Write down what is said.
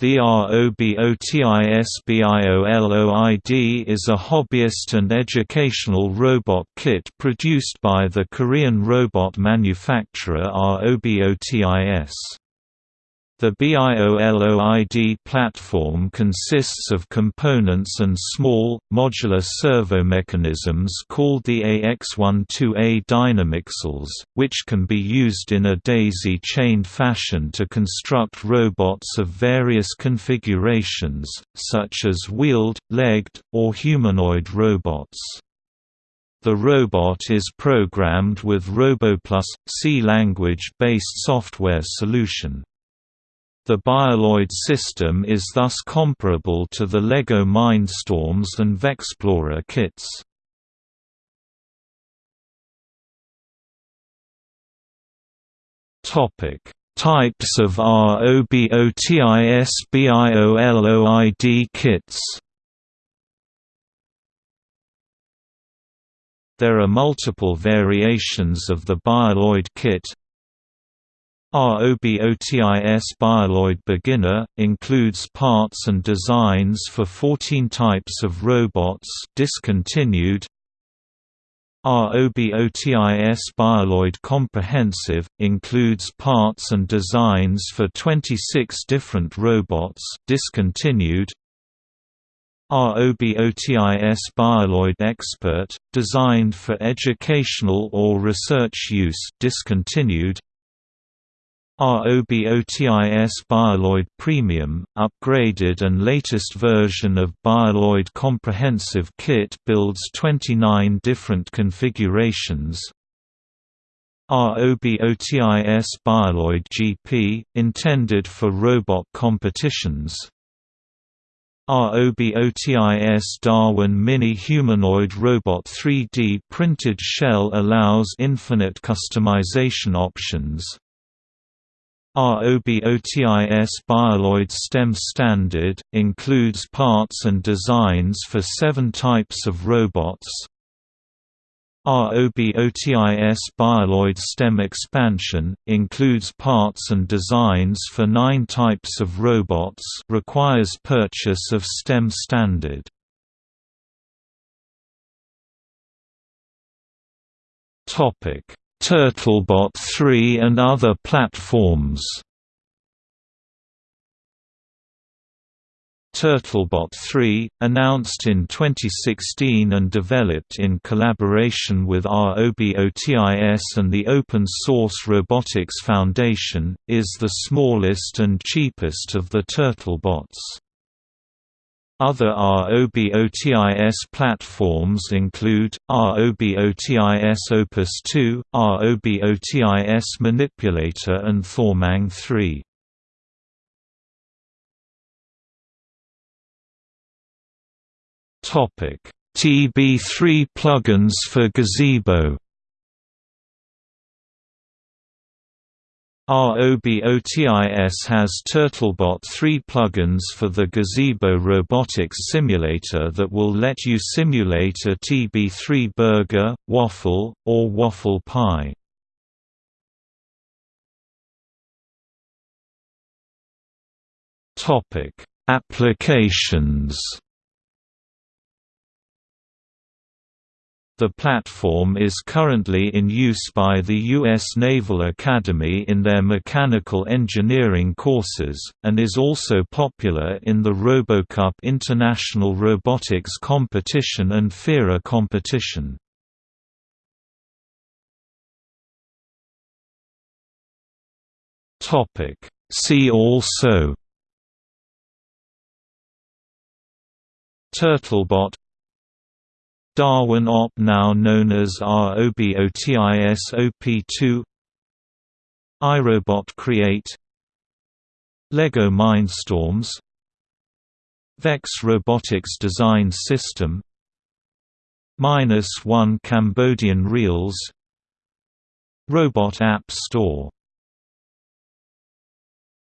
The ROBOTISBIOLOID is a hobbyist and educational robot kit produced by the Korean robot manufacturer ROBOTIS. The BIOLOID platform consists of components and small, modular servo mechanisms called the AX12A dynamixels, which can be used in a daisy-chained fashion to construct robots of various configurations, such as wheeled, legged, or humanoid robots. The robot is programmed with RoboPlus, C-language-based software solution. The Bioloid system is thus comparable to the LEGO Mindstorms and Vexplorer kits. Topic: Types of ROBOTISBIOLOID kits There are multiple variations of the Bioloid kit, ROBOTIS Bioloid Beginner, includes parts and designs for 14 types of robots discontinued. ROBOTIS Bioloid Comprehensive, includes parts and designs for 26 different robots discontinued. ROBOTIS Bioloid Expert, designed for educational or research use discontinued. ROBOTIS Bioloid Premium, upgraded and latest version of Bioloid Comprehensive Kit builds 29 different configurations. ROBOTIS Bioloid GP, intended for robot competitions. ROBOTIS Darwin Mini Humanoid Robot 3D printed shell allows infinite customization options. ROBOTIS Bioloid STEM Standard, includes parts and designs for seven types of robots. ROBOTIS Bioloid STEM Expansion, includes parts and designs for nine types of robots requires purchase of STEM Standard. Topic Turtlebot 3 and other platforms Turtlebot 3, announced in 2016 and developed in collaboration with ROBOTIS and the Open Source Robotics Foundation, is the smallest and cheapest of the Turtlebots. Other ROBOTIS platforms include, ROBOTIS Opus 2, ROBOTIS Manipulator and Thormang 3. TB3 plugins for Gazebo ROBOTIS has Turtlebot 3 plugins for the Gazebo robotics simulator that will let you simulate a TB3 burger, waffle, or waffle pi. Applications The platform is currently in use by the U.S. Naval Academy in their mechanical engineering courses, and is also popular in the RoboCup International Robotics Competition and FIRA competition. See also Turtlebot Darwin OP now known as ROBOTIS OP2 iRobot Create. LEGO Mindstorms. Vex Robotics Design System. Minus One Cambodian Reels. Robot App Store